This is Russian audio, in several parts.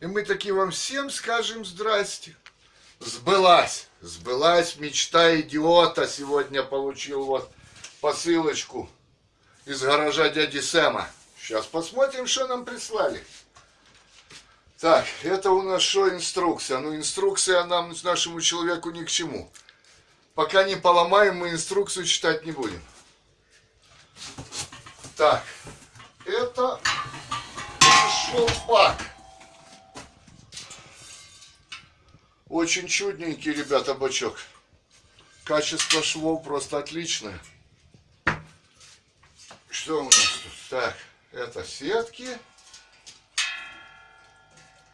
И мы таки вам всем скажем здрасте. Сбылась, сбылась мечта идиота. Сегодня получил вот посылочку из гаража дяди Сэма. Сейчас посмотрим, что нам прислали. Так, это у нас что инструкция? Ну, инструкция нам, нашему человеку, ни к чему. Пока не поломаем, мы инструкцию читать не будем. Так, это шелпак. Очень чудненький, ребята, бачок. Качество швов просто отличное. Что у нас тут? Так, это сетки,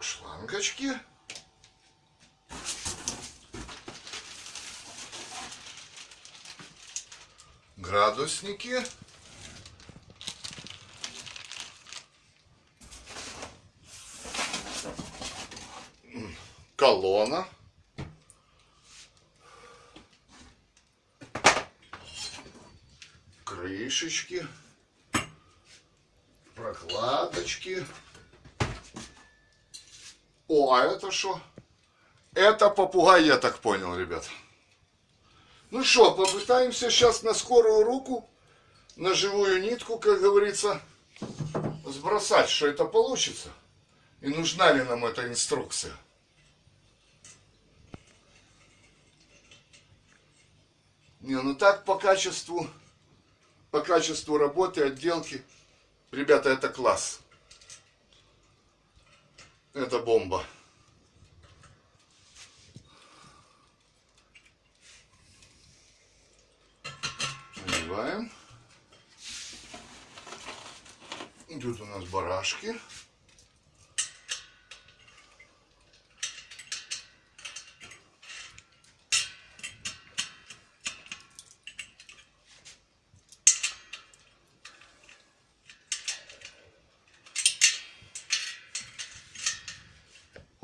шлангочки. Градусники. Колонна. Крышечки. Прокладочки. О, а это что? Это попугай, я так понял, ребят. Ну что, попытаемся сейчас на скорую руку, на живую нитку, как говорится, сбросать, что это получится. И нужна ли нам эта инструкция. Не, ну так по качеству, по качеству работы, отделки, ребята, это класс. Это бомба. Надеваем. Тут у нас барашки.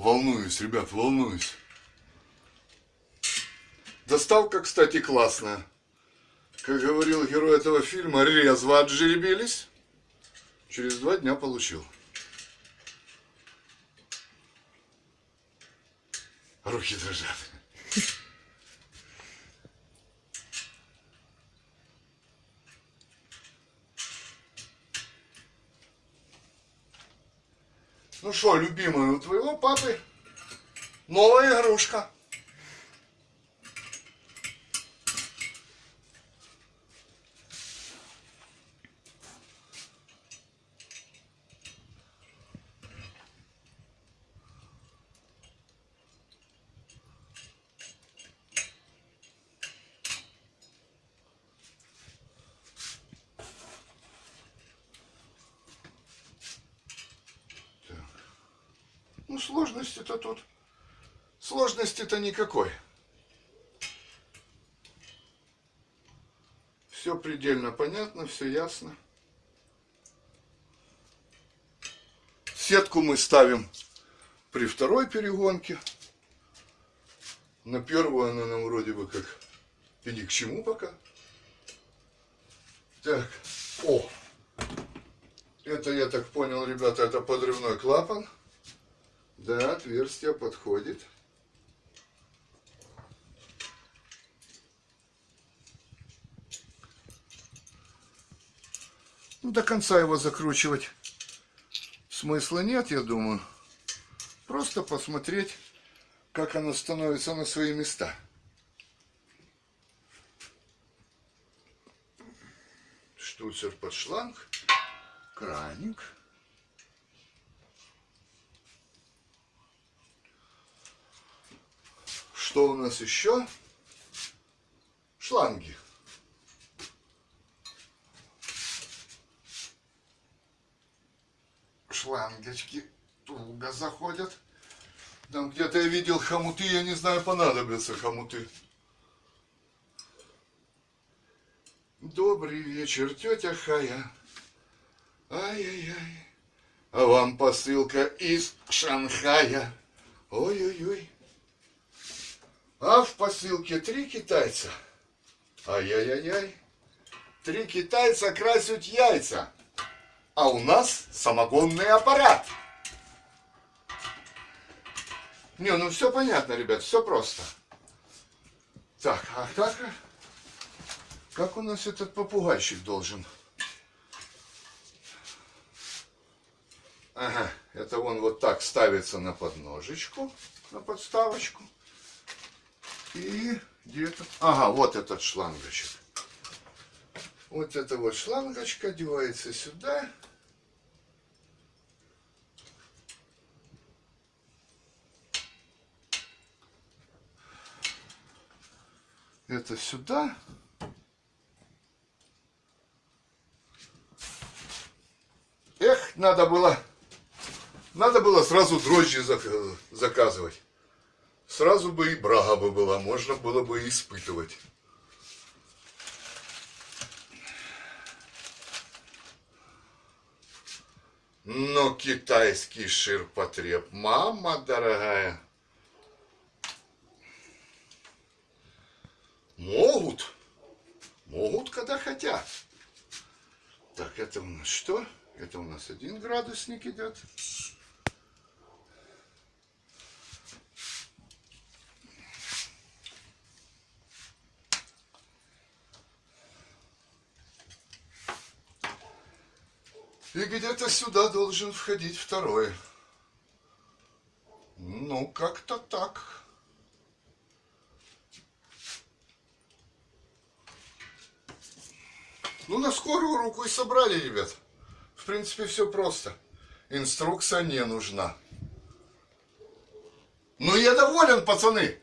Волнуюсь, ребят, волнуюсь. Доставка, кстати, классная. Как говорил герой этого фильма, резво отжеребились. Через два дня получил. Руки дрожат. Ну что, любимая, у твоего папы новая игрушка. Ну, сложности-то тут... Сложности-то никакой. Все предельно понятно, все ясно. Сетку мы ставим при второй перегонке. На первую она нам вроде бы как и ни к чему пока. Так, о, это я так понял, ребята, это подрывной клапан. Да, отверстие подходит. Ну, до конца его закручивать смысла нет, я думаю. Просто посмотреть, как оно становится на свои места. Штуцер под шланг, краник. Что у нас еще? Шланги. Шлангочки туго заходят. Там где-то я видел хомуты, я не знаю, понадобятся хомуты. Добрый вечер, тетя Хая. Ай-яй-яй. А вам посылка из Шанхая. Ой-ой-ой. А в посылке три китайца. Ай-яй-яй-яй. Три китайца красят яйца. А у нас самогонный аппарат. Не, ну все понятно, ребят, все просто. Так, а как, как у нас этот попугайчик должен? Ага, это он вот так ставится на подножечку, на подставочку. И где-то... Ага, вот этот шлангочек. Вот эта вот шлангочка одевается сюда. Это сюда. Эх, надо было, надо было сразу дрожжи зак- заказывать. Сразу бы и брага бы была, можно было бы испытывать. Но китайский ширпотреб, мама дорогая. Могут. Могут, когда хотят. Так, это у нас что? Это у нас один градусник идет. И где-то сюда должен входить второй. Ну, как-то так. Ну, на скорую руку и собрали, ребят. В принципе, все просто. Инструкция не нужна. Ну, я доволен, пацаны.